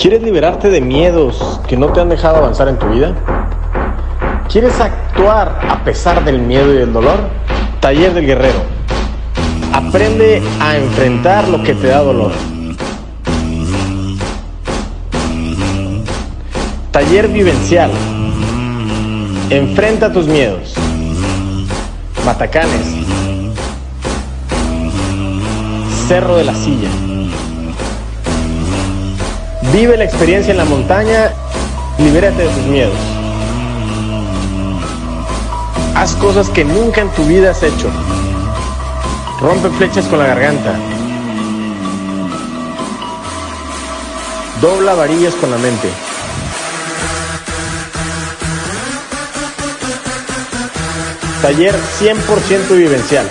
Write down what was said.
¿Quieres liberarte de miedos que no te han dejado avanzar en tu vida? ¿Quieres actuar a pesar del miedo y del dolor? Taller del Guerrero. Aprende a enfrentar lo que te da dolor. Taller vivencial. Enfrenta tus miedos. Matacanes. Cerro de la Silla. Vive la experiencia en la montaña, libérate de tus miedos. Haz cosas que nunca en tu vida has hecho. Rompe flechas con la garganta. Dobla varillas con la mente. Taller 100% vivencial.